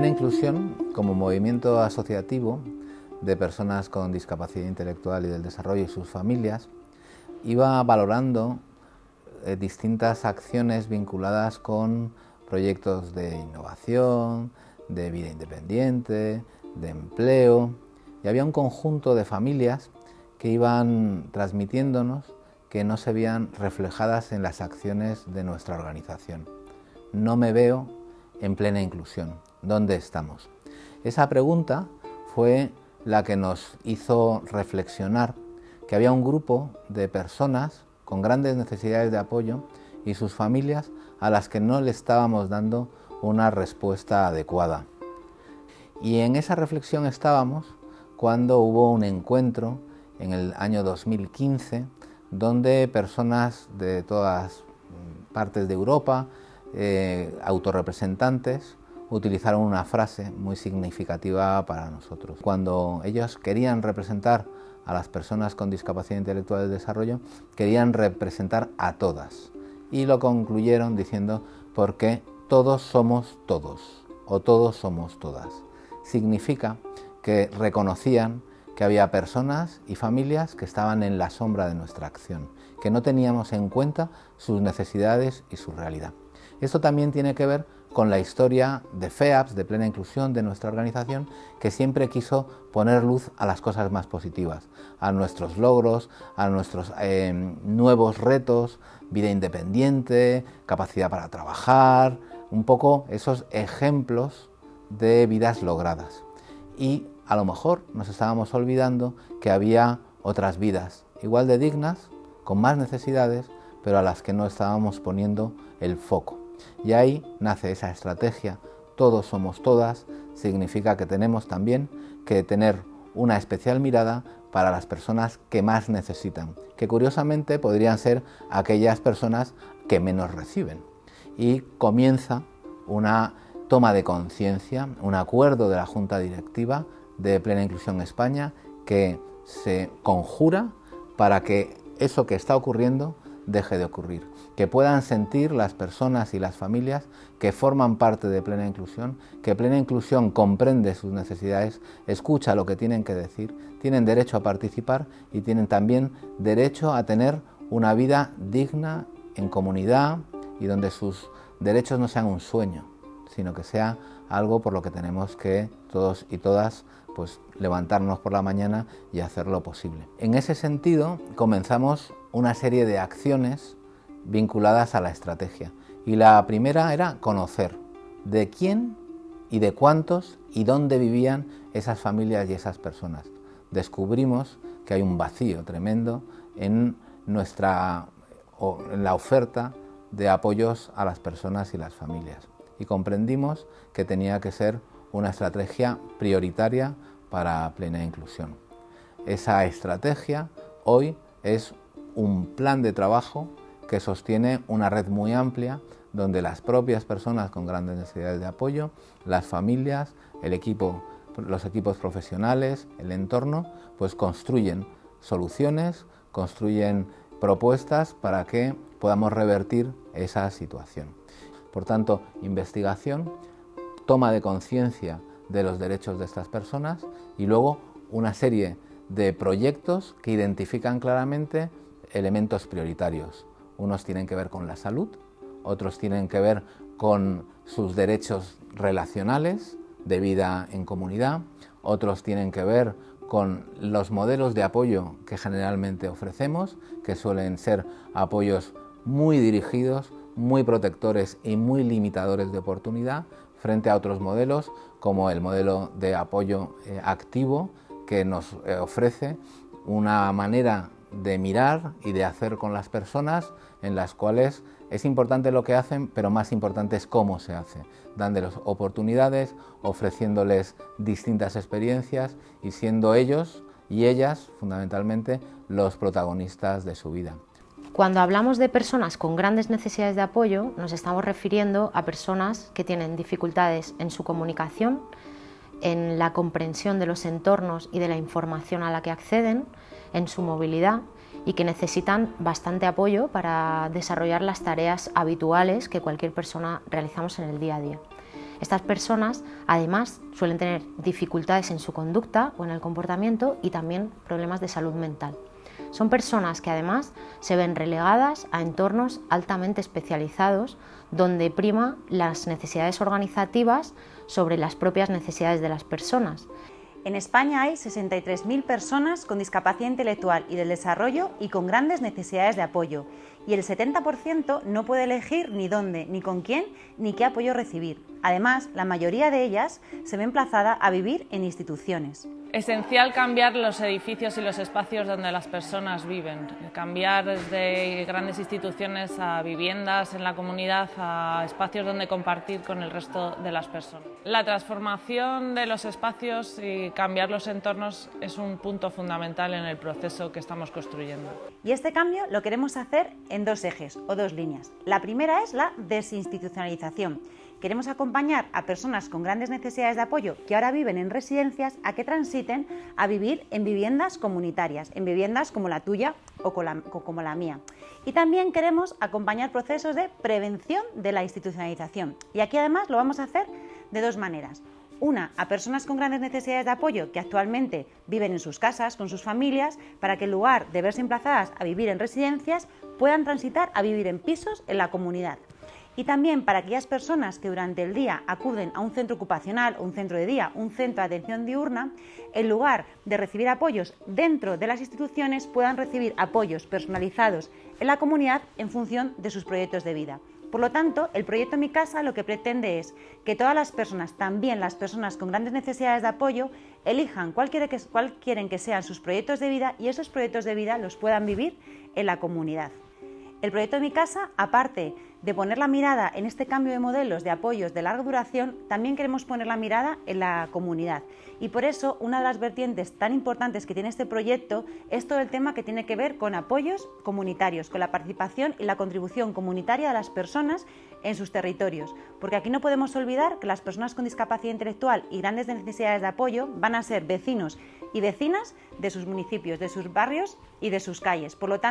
Plena Inclusión, como movimiento asociativo de personas con discapacidad intelectual y del desarrollo y sus familias, iba valorando eh, distintas acciones vinculadas con proyectos de innovación, de vida independiente, de empleo, y había un conjunto de familias que iban transmitiéndonos que no se veían reflejadas en las acciones de nuestra organización. No me veo en plena inclusión. ¿Dónde estamos? Esa pregunta fue la que nos hizo reflexionar que había un grupo de personas con grandes necesidades de apoyo y sus familias a las que no le estábamos dando una respuesta adecuada. Y en esa reflexión estábamos cuando hubo un encuentro en el año 2015 donde personas de todas partes de Europa, eh, autorrepresentantes, utilizaron una frase muy significativa para nosotros. Cuando ellos querían representar a las personas con discapacidad intelectual del desarrollo, querían representar a todas. Y lo concluyeron diciendo, porque todos somos todos, o todos somos todas. Significa que reconocían que había personas y familias que estaban en la sombra de nuestra acción, que no teníamos en cuenta sus necesidades y su realidad. Esto también tiene que ver con la historia de FEAPS, de plena inclusión de nuestra organización, que siempre quiso poner luz a las cosas más positivas, a nuestros logros, a nuestros eh, nuevos retos, vida independiente, capacidad para trabajar, un poco esos ejemplos de vidas logradas. Y a lo mejor nos estábamos olvidando que había otras vidas igual de dignas, con más necesidades, pero a las que no estábamos poniendo el foco. Y ahí nace esa estrategia, todos somos todas, significa que tenemos también que tener una especial mirada para las personas que más necesitan, que curiosamente podrían ser aquellas personas que menos reciben. Y comienza una toma de conciencia, un acuerdo de la Junta Directiva de Plena Inclusión España que se conjura para que eso que está ocurriendo deje de ocurrir, que puedan sentir las personas y las familias que forman parte de plena inclusión, que plena inclusión comprende sus necesidades, escucha lo que tienen que decir, tienen derecho a participar y tienen también derecho a tener una vida digna en comunidad y donde sus derechos no sean un sueño, sino que sea algo por lo que tenemos que todos y todas pues levantarnos por la mañana y hacer lo posible. En ese sentido, comenzamos una serie de acciones vinculadas a la estrategia. Y la primera era conocer de quién y de cuántos y dónde vivían esas familias y esas personas. Descubrimos que hay un vacío tremendo en nuestra en la oferta de apoyos a las personas y las familias. Y comprendimos que tenía que ser una estrategia prioritaria para plena inclusión. Esa estrategia hoy es un plan de trabajo que sostiene una red muy amplia donde las propias personas con grandes necesidades de apoyo, las familias, el equipo, los equipos profesionales, el entorno, pues construyen soluciones, construyen propuestas para que podamos revertir esa situación. Por tanto, investigación, toma de conciencia de los derechos de estas personas y luego una serie de proyectos que identifican claramente elementos prioritarios. Unos tienen que ver con la salud, otros tienen que ver con sus derechos relacionales de vida en comunidad, otros tienen que ver con los modelos de apoyo que generalmente ofrecemos, que suelen ser apoyos muy dirigidos, muy protectores y muy limitadores de oportunidad, frente a otros modelos como el modelo de apoyo eh, activo que nos eh, ofrece una manera de mirar y de hacer con las personas en las cuales es importante lo que hacen, pero más importante es cómo se hace, dándoles oportunidades, ofreciéndoles distintas experiencias y siendo ellos y ellas fundamentalmente los protagonistas de su vida. Cuando hablamos de personas con grandes necesidades de apoyo, nos estamos refiriendo a personas que tienen dificultades en su comunicación, en la comprensión de los entornos y de la información a la que acceden, en su movilidad y que necesitan bastante apoyo para desarrollar las tareas habituales que cualquier persona realizamos en el día a día. Estas personas además suelen tener dificultades en su conducta o en el comportamiento y también problemas de salud mental. Son personas que además se ven relegadas a entornos altamente especializados donde prima las necesidades organizativas sobre las propias necesidades de las personas. En España hay 63.000 personas con discapacidad intelectual y del desarrollo y con grandes necesidades de apoyo, y el 70% no puede elegir ni dónde, ni con quién, ni qué apoyo recibir. Además, la mayoría de ellas se ve emplazada a vivir en instituciones. Esencial cambiar los edificios y los espacios donde las personas viven, cambiar desde grandes instituciones a viviendas en la comunidad, a espacios donde compartir con el resto de las personas. La transformación de los espacios y cambiar los entornos es un punto fundamental en el proceso que estamos construyendo. Y este cambio lo queremos hacer en dos ejes o dos líneas. La primera es la desinstitucionalización Queremos acompañar a personas con grandes necesidades de apoyo que ahora viven en residencias a que transiten a vivir en viviendas comunitarias, en viviendas como la tuya o como la mía. Y también queremos acompañar procesos de prevención de la institucionalización. Y aquí además lo vamos a hacer de dos maneras. Una, a personas con grandes necesidades de apoyo que actualmente viven en sus casas, con sus familias, para que en lugar de verse emplazadas a vivir en residencias, puedan transitar a vivir en pisos en la comunidad y también para aquellas personas que durante el día acuden a un centro ocupacional o un centro de día, un centro de atención diurna, en lugar de recibir apoyos dentro de las instituciones, puedan recibir apoyos personalizados en la comunidad en función de sus proyectos de vida. Por lo tanto, el proyecto Mi Casa lo que pretende es que todas las personas, también las personas con grandes necesidades de apoyo, elijan cuál, cuál quieren que sean sus proyectos de vida y esos proyectos de vida los puedan vivir en la comunidad. El proyecto de Mi Casa, aparte de poner la mirada en este cambio de modelos de apoyos de larga duración, también queremos poner la mirada en la comunidad. Y por eso una de las vertientes tan importantes que tiene este proyecto es todo el tema que tiene que ver con apoyos comunitarios, con la participación y la contribución comunitaria de las personas en sus territorios. Porque aquí no podemos olvidar que las personas con discapacidad intelectual y grandes necesidades de apoyo van a ser vecinos y vecinas de sus municipios, de sus barrios y de sus calles. Por lo tanto,